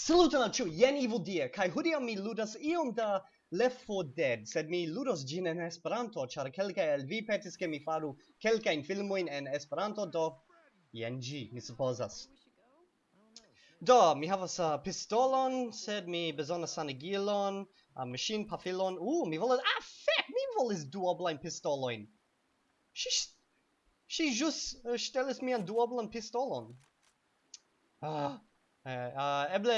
Saluton al ĉiu, jen Ivo Die, kaj hodiaŭ mi ludas iom da Left 4 Dead, sed mi ludos ĝin en Esperanto, ĉar kelkaj el vi petis ke mi faru kelkajn filmojn en Esperanto, do jen ĝi, mi supozas. Do, mi havas uh, pistolon, sed mi bezonas sanigilon, uh, machine pafilon, uh, mi volas, ah, fek, mi volis duoblajn pistolojn. Ŝi, ŝi ĵus uh, ŝtelis mian duoblan pistolon. Ah, Uh, eble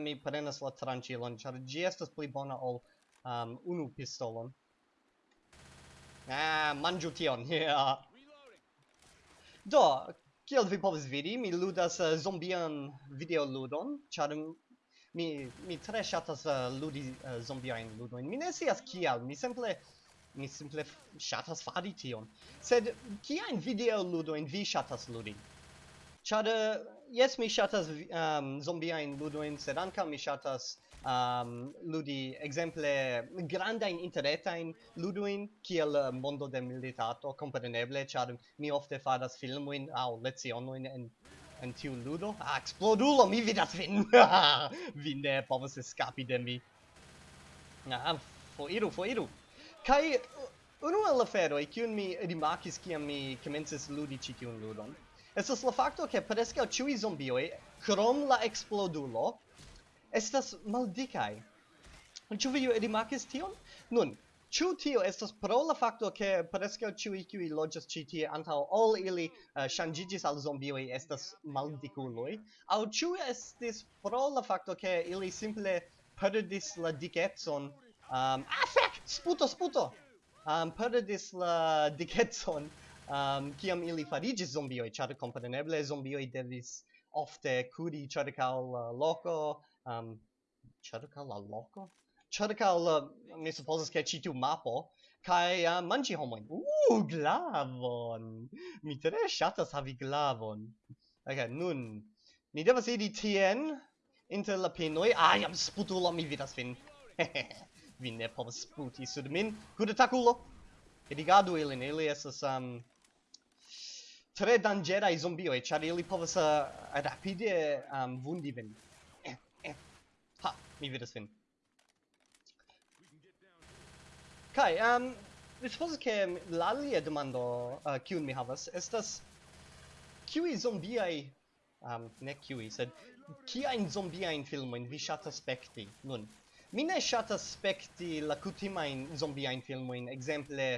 mi prenas la tranĉilon, ĉar ĝi estas pli bona ol um, unu pistolon. Ah, manĝu tion, yeah. Do, kiel vi povas vidi, mi ludas uh, zombian videoludon, ĉar mi, mi tre ŝatas uh, ludi uh, zombiajn ludojn. Mi ne scias kial, mi simple mi simple ŝatas fari tion. Sed kiajn videoludojn vi ŝatas ludi? Char, eh, yes mi shatas um, ehm, zombie in ludoin sed seranka mi shatas um, ehm, ludi exemple granda in grandajn interretajn ludoin kiel ehm, Mondo de Militato, compreneble char mi ofte faras au aŭ lecionojn en en tiu ludo. Ah, explodulo, mi vidas vin! vi ne povas eskapi de mi. Ah, foiru, foiru! kai unu el la kiun mi rimakis kiam mi komencis ludi ĉi tiun ludon, estas la facto che preskaŭ ĉiuj zombioj krom la explodulo, estas maldikaj. Ĉu vi rimarkis tion? Nun, Ĉu tio estas pro la facto che preskaŭ ĉiuj kiuj loĝas ĉi tie antaŭ ol ili uh, ŝanĝiĝis al zombioj estas maldikuloj, aŭ ĉu estis pro la facto che ili simple perdis la dikecon um, ah, fek! Sputo, sputo! Um, perdis la dikecon um, kiam ili farigis zombioi, char compreneble zombioi devis ofte curi cercau la loco, um, cercau la loco? Cercau la, mi supposes che citu mapo, kai uh, mangi homoin. Uh, glavon! Mi tre shatas havi glavon. Ok, nun, ni devas idi tien, inter la pinoi. ai, am sputulo, mi vidas fin. vi ne povas sputi sud min, kudetakulo! Edigadu ilin, ili esas, um, tre dangeraj zombioj, ĉar ili povas uh, rapide um, vundi vin. Eh, eh. Ha, mi vidas vin. Kai, um, mi supozas che la alia demando uh, kiun mi havas estas kiui zombiai um, ne kiui, sed kiajn zombiajn filmojn vi ŝatas spekti nun? Mi ne ŝatas spekti la kutimajn zombiajn filmojn, exemple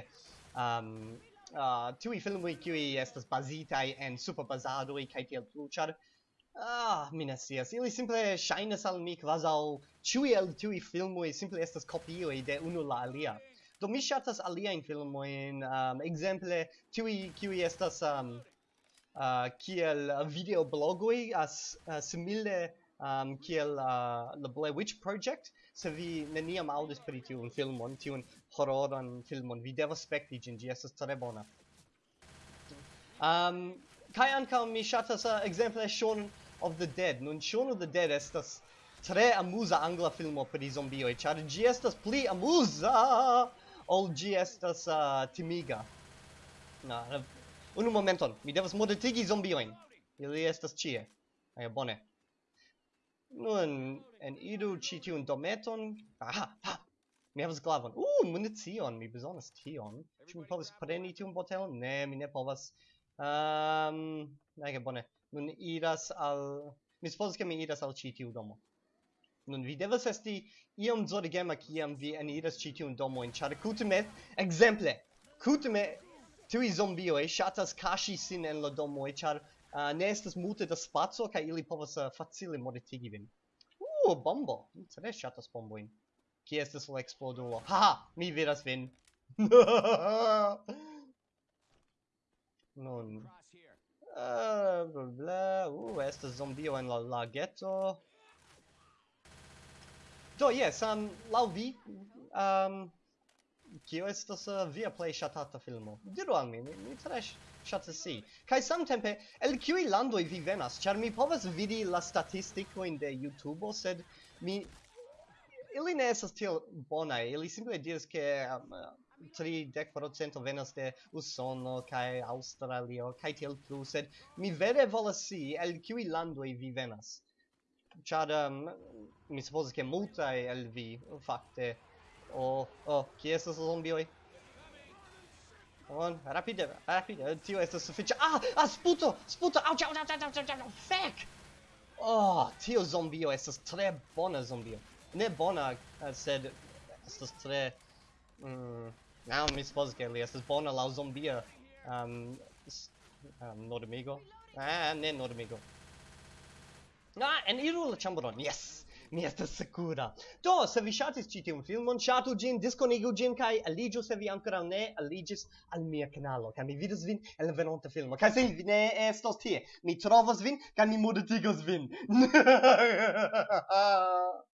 um, Ah, uh, tui filmui qui estas bazitai en superbazadoi kai tiel plu, char Ah, mi. Ili simple shines al mi kvazaŭ tui el tui filmui simple estas kopioj de unu la alia. Do mi in aliajn filmojn, um, exemple, tui qui estas um, uh, kiel videoblogoj as uh, simile um, kiel uh, The Blair Witch Project. Se vi neniam aŭdis pri tiun filmon, tiun horroran filmon, vi devas spekti ĝin, ĝi estas tre bona. Um, kaj ankaŭ mi ŝatas uh, ekzemple Shaun of the Dead. Nun Shaun of the Dead estas tre amuza angla filmo pri zombioj, ĉar ĝi estas pli amuza ol ĝi estas uh, timiga. Na, unu momenton, mi devas modetigi zombiojn. Ili estas ĉie. Aj, bone. Nun, en idu ĉi tiun dometon. Aha, ha! Mi havas glavon. Uh, municion, mi bezonas tion. Ĉu mi povas preni tiun botelon? Ne, mi ne povas. Ehm, um, nege, bone. Nun iras al... Mi supozas ke mi iras al ĉi tiu domo. Nun vi devas esti iom zorgema kiam vi eniras ĉi tiun domojn, ĉar kutime, ekzemple, kutime tiuj zombioj ŝatas kaŝi sin en la domoj, ĉar Uh, ne estas multe da spaco kaj ili povas uh, facile mortigi vin. Uh, bombo. Se ne ŝatas bombojn. Kie estas la eksplodulo? Ha, ha, mi vidas vin. Nun. Uh, bla bla. Uh, estas zombio en la lageto. Do, yes, um, lau vi, um, kio estas uh, via play shatata filmo? Diru al mi, mi, mi tre ŝatas si. Kaj samtempe, el kiuj landoi vi venas? char mi povas vidi la statistikojn de YouTube, sed mi... Ili ne esas tiel bonai, ili simple diras ke um, 30% venas de Usono kaj Australio kaj tiel plu, sed mi vere volas si el kiuj landoj vi venas. Ĉar um, mi supozas ke multaj el vi fakte o oh, oh, kie estas zombioj? On, rapide, rapide, tio estas sufiĉe. Ah, ah, sputo, sputo. Au, au, au, au, au, au. Fek. Oh, tio zombio estas tre bona zombio. Ne bona, eh, sed estas tre mm, Now mi suppose che li estas bona la zombia um, um nordamigo. Ah, ne nordamigo. Ah, en iru la chambron. Yes mi estas sekura. Do, se vi ŝatis ĉi tiun filmon, ŝatu ĝin, diskonigu ĝin kaj aliĝu se vi ankoraŭ ne aliĝis al mia kanalo. Kaj mi vidos vin en la venonta filmo. Kaj se vi ne estos tie, mi trovos vin kaj mi modertigos vin.